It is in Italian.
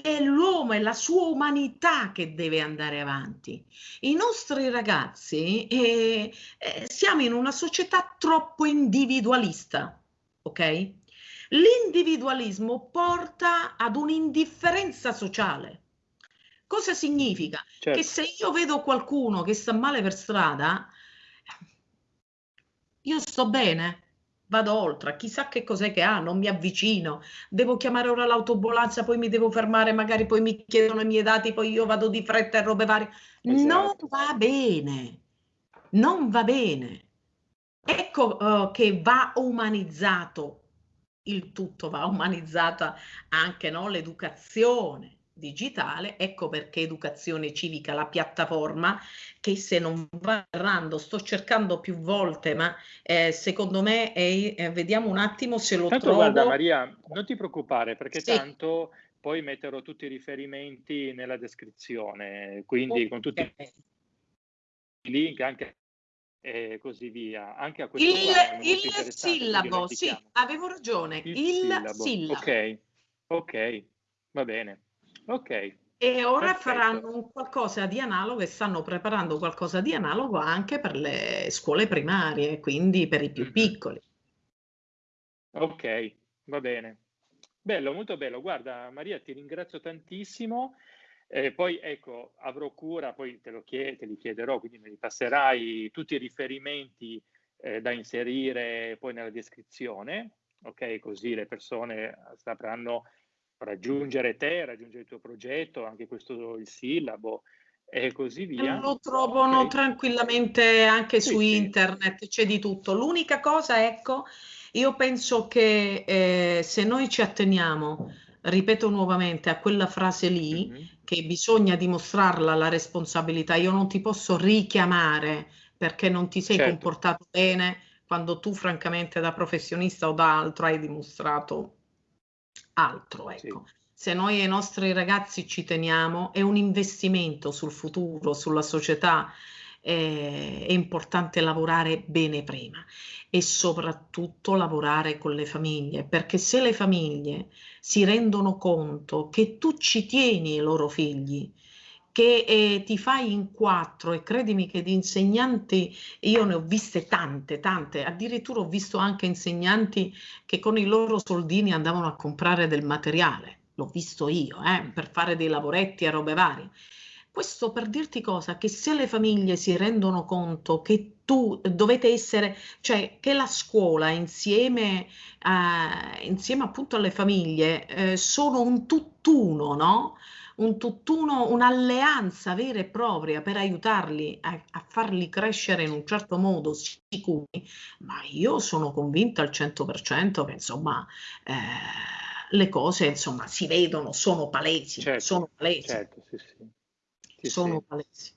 che è l'uomo, è la sua umanità che deve andare avanti. I nostri ragazzi eh, eh, siamo in una società troppo individualista, ok? L'individualismo porta ad un'indifferenza sociale. Cosa significa? Certo. Che se io vedo qualcuno che sta male per strada, io sto bene, vado oltre, chissà che cos'è che ha, non mi avvicino, devo chiamare ora l'autobolanza, poi mi devo fermare, magari poi mi chiedono i miei dati, poi io vado di fretta e robe varie. Esatto. Non va bene, non va bene. Ecco uh, che va umanizzato il tutto, va umanizzata anche no, l'educazione digitale, ecco perché Educazione Civica, la piattaforma che se non va errando, sto cercando più volte, ma eh, secondo me è, eh, vediamo un attimo se lo tanto trovo. guarda Maria, non ti preoccupare perché sì. tanto poi metterò tutti i riferimenti nella descrizione, quindi okay. con tutti i link anche e così via. Anche a questo il, il sillabo, sì, avevo ragione. Il, il sillabo. sillabo. Ok, ok, va bene. Ok. E ora Perfetto. faranno un qualcosa di analogo e stanno preparando qualcosa di analogo anche per le scuole primarie, quindi per i più mm-hmm. piccoli. Ok, va bene. Bello, molto bello. Guarda, Maria, ti ringrazio tantissimo. Eh, poi ecco, avrò cura, poi te, lo chied- te li chiederò, quindi mi passerai tutti i riferimenti eh, da inserire poi nella descrizione, ok? Così le persone sapranno raggiungere te, raggiungere il tuo progetto, anche questo il sillabo e così via. Lo trovano okay. tranquillamente anche sì, su sì. internet, c'è di tutto. L'unica cosa, ecco, io penso che eh, se noi ci atteniamo, ripeto nuovamente, a quella frase lì, mm-hmm. che bisogna dimostrarla la responsabilità, io non ti posso richiamare perché non ti sei certo. comportato bene quando tu francamente da professionista o da altro hai dimostrato altro, ecco. Sì. Se noi ai nostri ragazzi ci teniamo, è un investimento sul futuro, sulla società, eh, è importante lavorare bene prima e soprattutto lavorare con le famiglie, perché se le famiglie si rendono conto che tu ci tieni ai loro figli, che eh, ti fai in quattro e credimi che di insegnanti io ne ho viste tante, tante, addirittura ho visto anche insegnanti che con i loro soldini andavano a comprare del materiale, l'ho visto io, eh, per fare dei lavoretti e robe varie. Questo per dirti cosa? Che se le famiglie si rendono conto che tu dovete essere, cioè che la scuola insieme, eh, insieme appunto alle famiglie eh, sono un tutt'uno, no? Un tutt'uno, un'alleanza vera e propria per aiutarli a, a, farli crescere in un certo modo sicuri, ma io sono convinta al 100% che insomma eh, le cose insomma si vedono, sono palesi, certo, sono palesi. Certo, sì, sì. Sì, sono palesi.